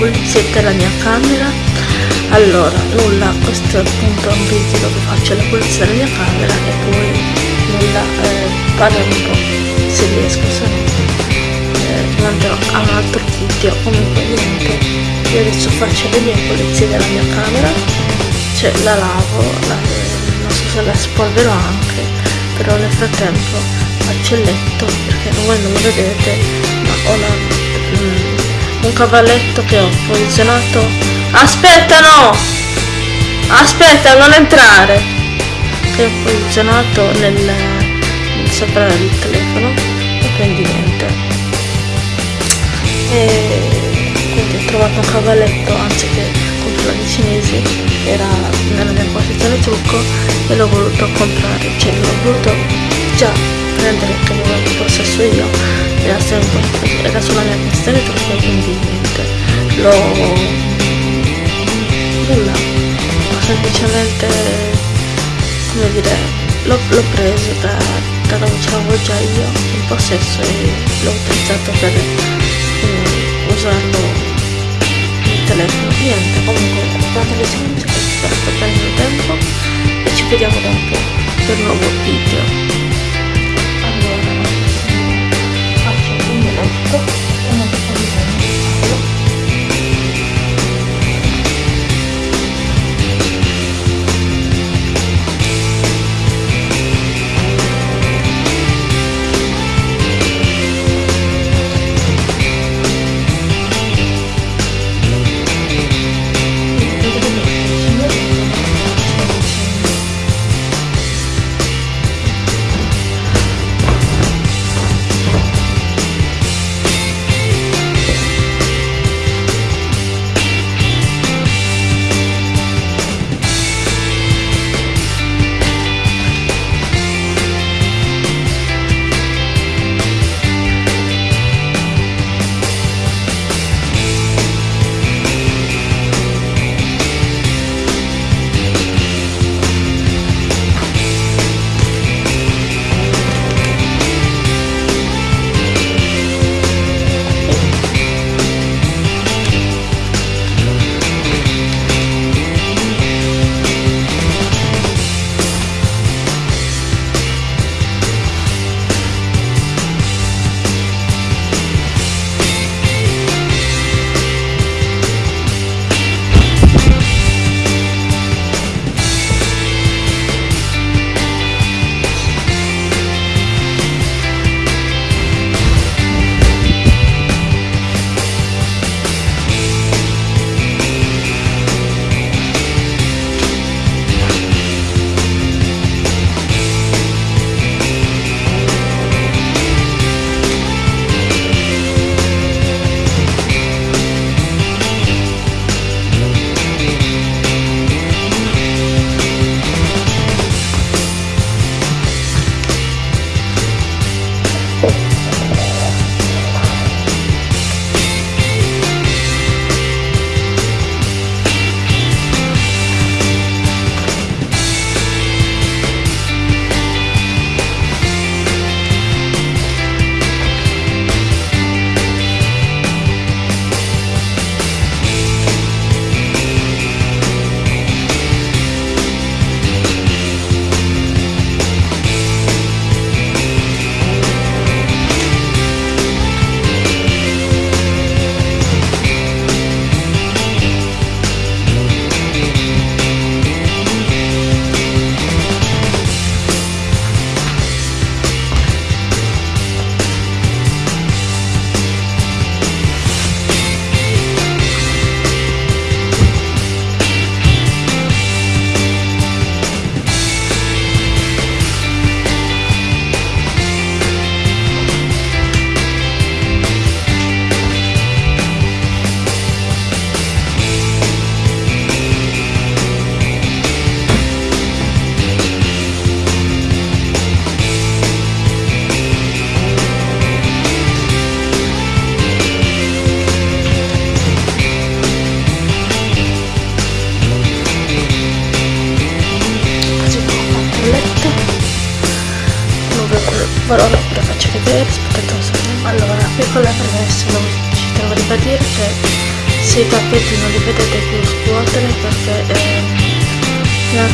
pulizia della mia camera? Allora nulla questo è appunto un video dove faccio la pulizia della mia camera e poi nulla eh, parlo un po' se riesco se no eh, andrò a un altro video comunque niente io adesso faccio le mie pulizie della mia camera cioè la lavo la, non so se la spolverò anche però nel frattempo faccio il letto perché voi non lo vedete ma ho la, un cavalletto che ho posizionato. Aspetta no! Aspetta non entrare! Che ho posizionato nel, sopra il telefono. E quindi niente. E quindi ho trovato un cavalletto anziché comprare cinesi era nella mia posizione trucco e l'ho voluto comprare. Cioè l'ho voluto già prendere che avevo possesso io era, sempre, era sulla mia trucco quindi niente l'ho nulla. Ho semplicemente come dire l'ho preso da, da dove ce già io in possesso e l'ho utilizzato per um, usarlo telefono. Niente comunque guardate le silenze sto prendendo tempo e ci vediamo dopo per un nuovo video Cook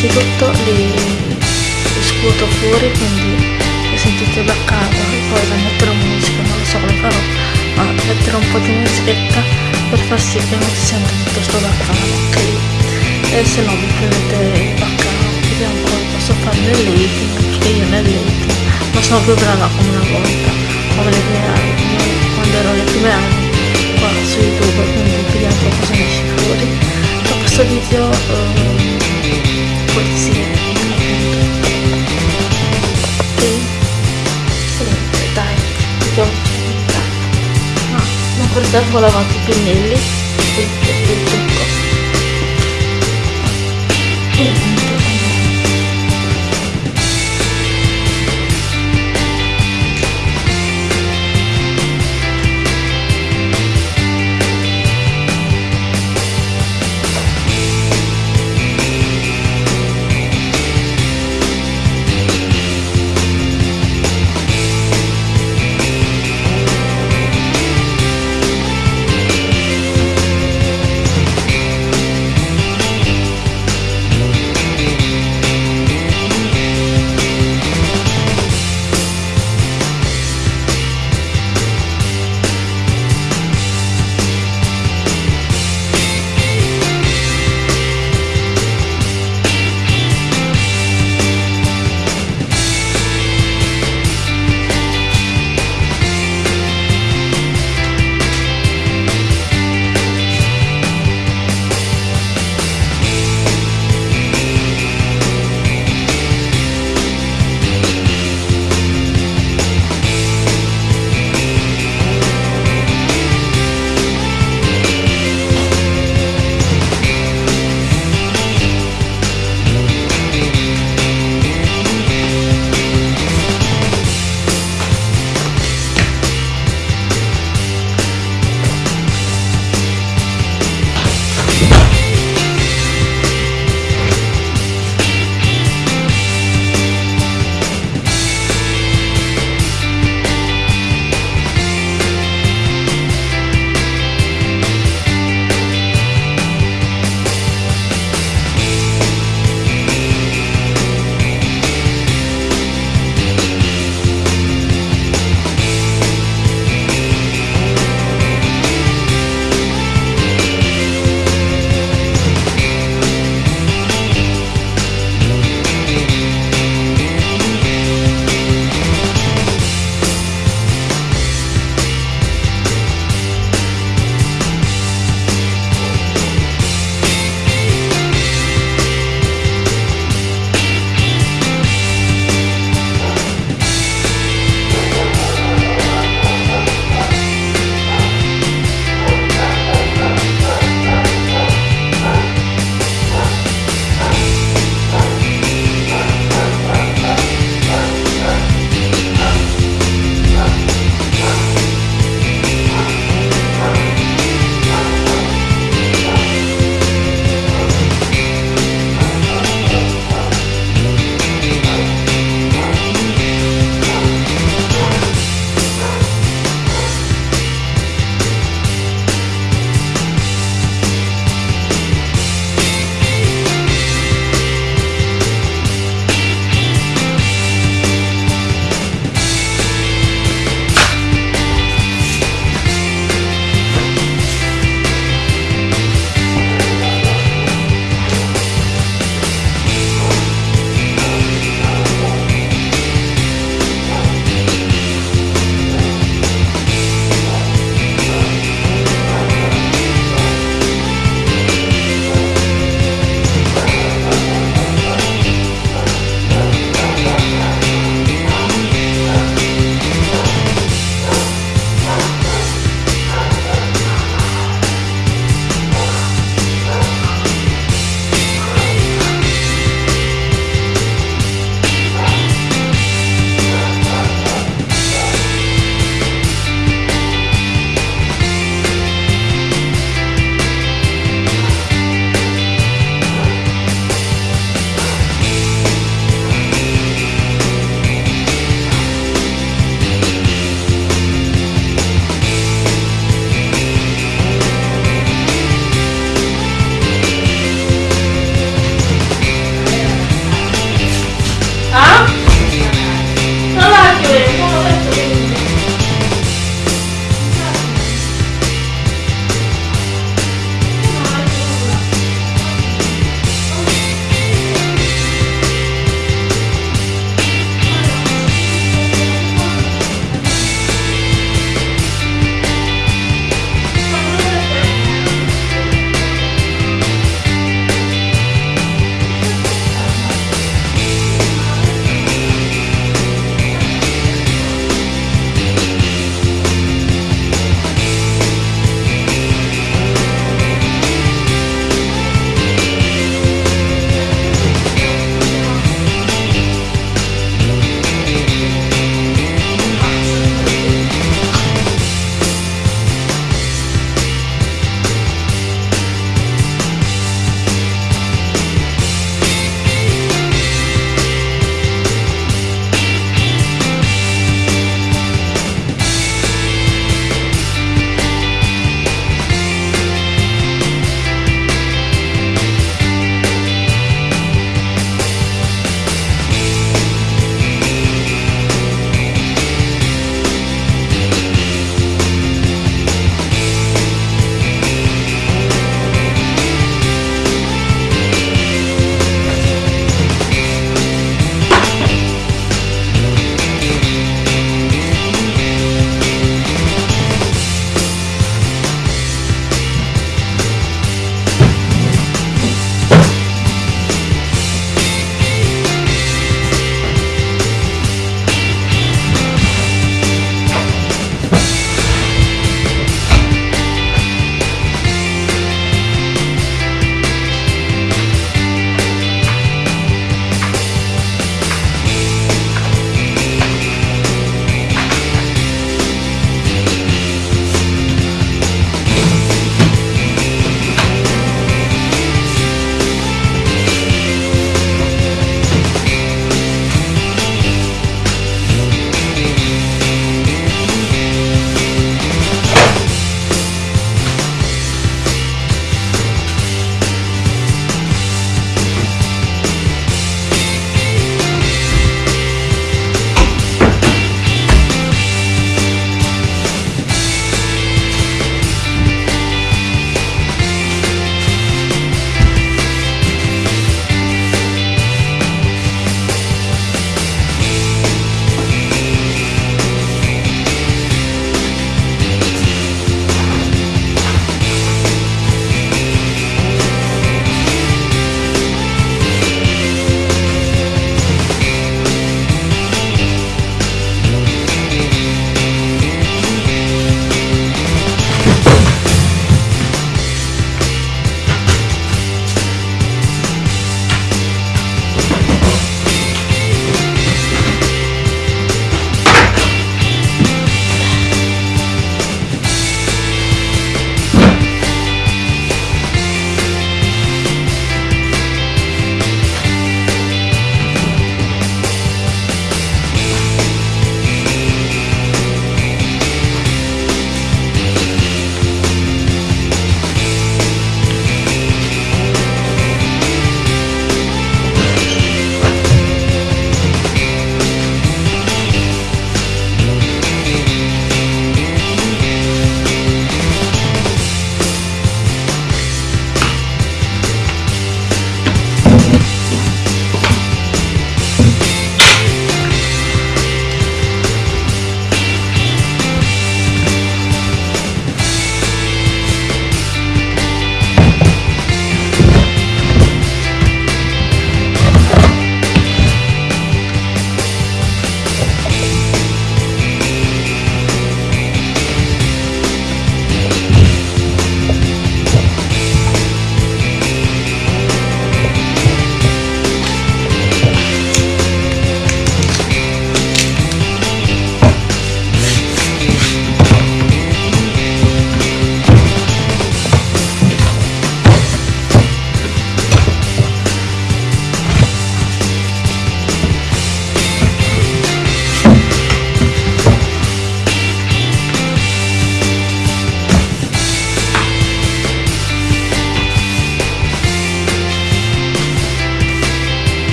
innanzitutto li, li scuoto fuori quindi li sentite da casa poi da mettere musica non lo so come farò ma mettere un po' di musichetta per far sì che non si senta tutto sto baccano ok? E se no vi prendete il baccano vediamo poi posso fare nel lighting perché io nel lighting non sono più brava come una volta. Come le prime anni quando ero le prime anni qua su youtube quindi vediamo cosa ne esce fuori. Questo video um, pulizie ok sì, dai vediamo no, non perdevo lavato i pennelli. Il, il trucco e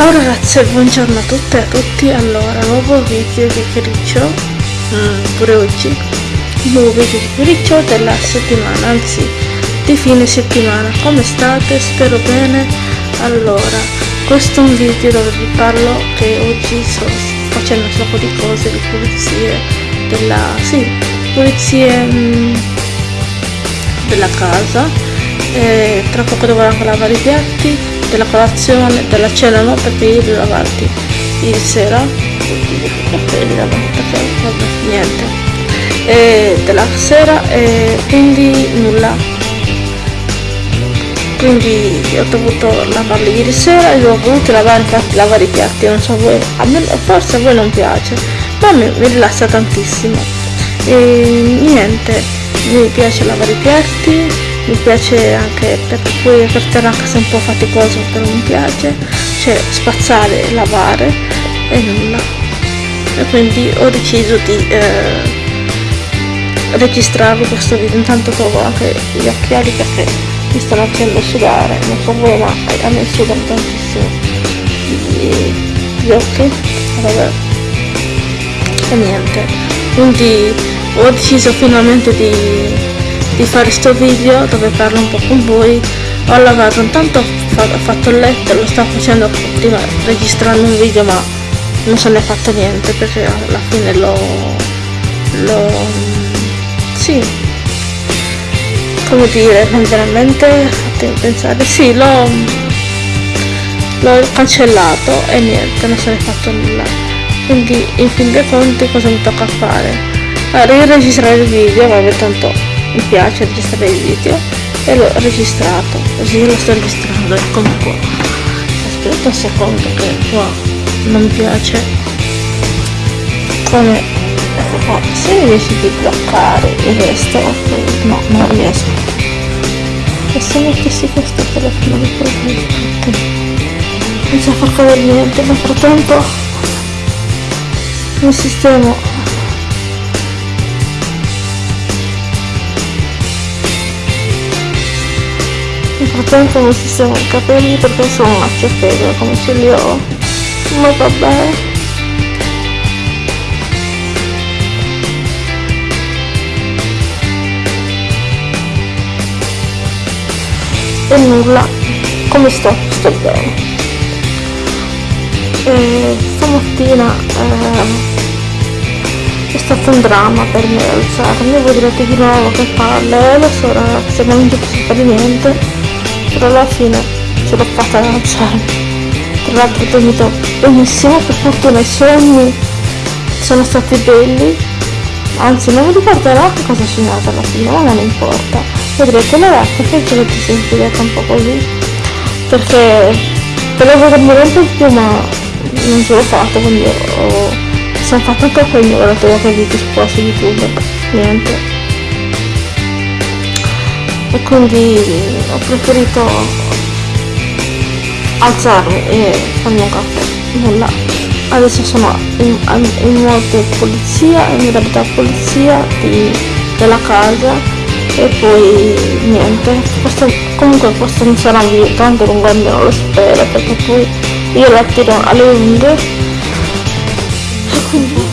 Ciao ragazze, buongiorno a tutte e a tutti. Allora, nuovo video di Criccio, mm, pure oggi, nuovo video di Criccio della settimana, anzi di fine settimana. Come state? Spero bene. Allora, questo è un video dove vi parlo che oggi sto facendo un sacco di cose, di pulizie, della, sì, pulizie mm, della casa. E tra poco dovrò anche lavare i piatti della colazione, della cena no? Perché io li ho lavati ieri sera. Li lavati vabbè niente. E della sera e quindi nulla. Quindi ho dovuto lavarli ieri sera e ho voluto lavare infatti lavare i piatti non so voi a me forse a voi non piace ma me mi rilassa tantissimo. E niente mi piace lavare i piatti mi piace anche perché poi per terra anche se un po' faticoso però mi piace cioè spazzare, lavare e nulla. E quindi ho deciso di eh, registrarvi questo video. Intanto trovo anche gli occhiali perché mi stanno facendo sudare non so voi ma a me sudano tantissimo. Gli, gli occhi vabbè. E niente. Quindi ho deciso finalmente di di fare sto video dove parlo un po' con voi. Ho lavato intanto ho fatto il letto lo stavo facendo prima registrando un video ma non se ne è fatto niente perché alla fine l'ho l'ho sì. Come dire veramente fatemi pensare sì l'ho l'ho cancellato e niente non se ne è fatto nulla. Quindi in fin dei conti cosa mi tocca fare? Allora, registrare il video vabbè tanto mi piace registrare il video e l'ho registrato. Così lo sto registrando eccomi qua. Aspetta un secondo che qua non mi piace. Come? Ecco qua se riesci a bloccare il resto no non riesco. E se mettessi questo telefono di poi non so far cadere niente nel frattempo mi sistemo frattempo mi sistemo i capelli perché sono una ciappella come ce li ho. Ma vabbè. E nulla. Come sto? sto bene. E stamattina eh, è stato un dramma per me alzarmi. Voi direte di nuovo che palle. Lo so ragazzi non ci posso fare niente però alla fine ce l'ho fatta alzare tra l'altro ho dormito benissimo per fortuna i sogni sono stati belli. Anzi non mi ricorderò che cosa ho sognato alla fine ma non importa. Vedrete le ragazze che ce l'ho sentirete un po' così. Perché volevo dormire un po' più ma non ce l'ho fatto quindi ho sono fatto anche quello ho trovato il video qua su youtube niente e quindi ho preferito alzarmi e farmi un caffè. Nulla. Adesso sono in, in modo polizia in modalità polizia di, della casa e poi niente. Questo, comunque questo non sarà un video tanto lungo almeno lo spero perché poi io la tiro alle unghie. E quindi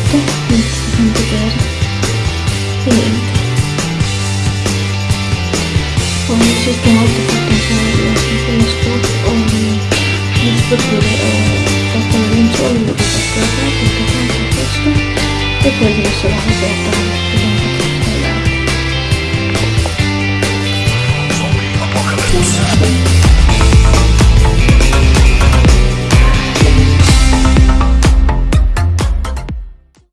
system of the potential reactions in the scope of this particular convention with the program to the conversation the progress of the data